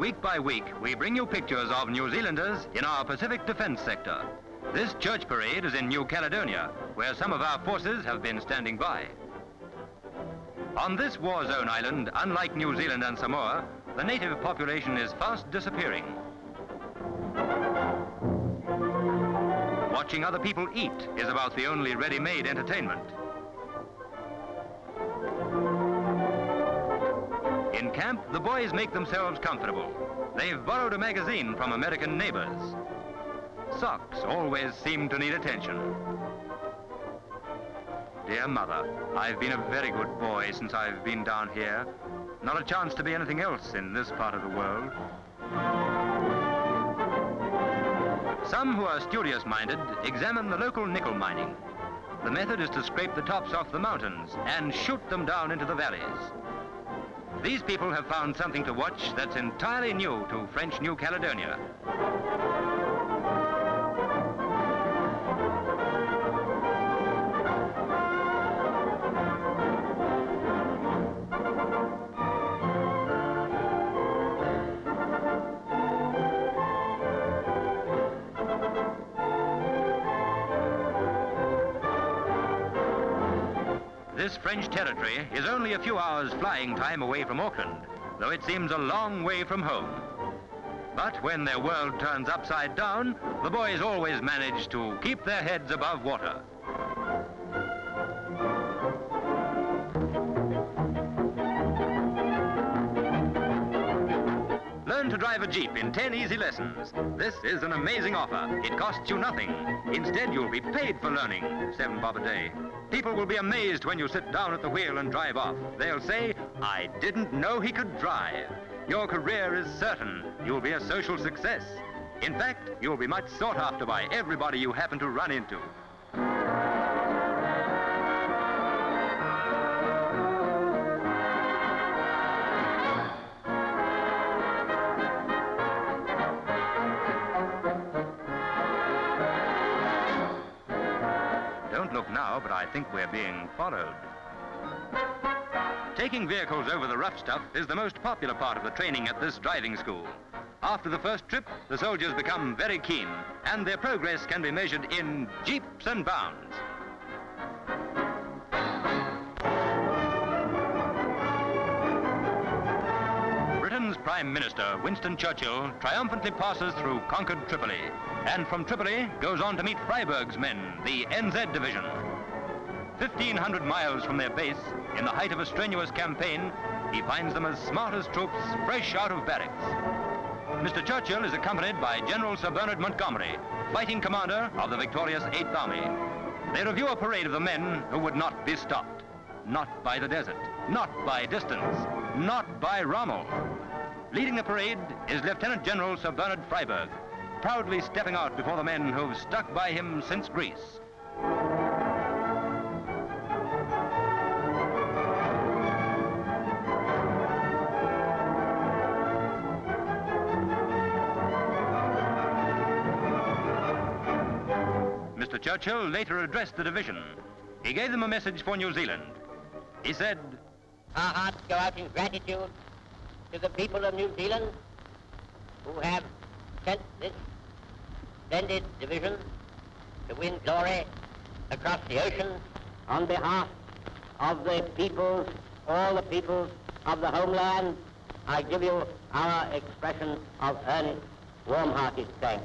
week by week, we bring you pictures of New Zealanders in our Pacific Defence Sector. This church parade is in New Caledonia, where some of our forces have been standing by. On this war zone island, unlike New Zealand and Samoa, the native population is fast disappearing. Watching other people eat is about the only ready-made entertainment. In camp, the boys make themselves comfortable. They've borrowed a magazine from American neighbors. Socks always seem to need attention. Dear mother, I've been a very good boy since I've been down here. Not a chance to be anything else in this part of the world. Some who are studious-minded examine the local nickel mining. The method is to scrape the tops off the mountains and shoot them down into the valleys. These people have found something to watch that's entirely new to French New Caledonia. This French territory is only a few hours flying time away from Auckland, though it seems a long way from home. But when their world turns upside down, the boys always manage to keep their heads above water. To drive a Jeep in 10 easy lessons. This is an amazing offer. It costs you nothing. Instead, you'll be paid for learning. Seven bob a day. People will be amazed when you sit down at the wheel and drive off. They'll say, I didn't know he could drive. Your career is certain. You'll be a social success. In fact, you'll be much sought after by everybody you happen to run into. Now, but I think we're being followed. Taking vehicles over the rough stuff is the most popular part of the training at this driving school. After the first trip, the soldiers become very keen, and their progress can be measured in jeeps and bounds. Britain's Prime Minister, Winston Churchill, triumphantly passes through conquered Tripoli, and from Tripoli goes on to meet Freyberg's men, the NZ Division. 1,500 miles from their base, in the height of a strenuous campaign, he finds them as smart as troops, fresh out of barracks. Mr. Churchill is accompanied by General Sir Bernard Montgomery, fighting commander of the victorious 8th Army. They review a parade of the men who would not be stopped. Not by the desert, not by distance, not by Rommel. Leading the parade is Lieutenant General Sir Bernard Freyberg, proudly stepping out before the men who've stuck by him since Greece. Mr. Churchill later addressed the division. He gave them a message for New Zealand. He said, Our hearts go out in gratitude to the people of New Zealand who have sent this splendid division to win glory across the ocean on behalf of the peoples, all the peoples of the homeland. I give you our expression of earnest, warm-hearted thanks.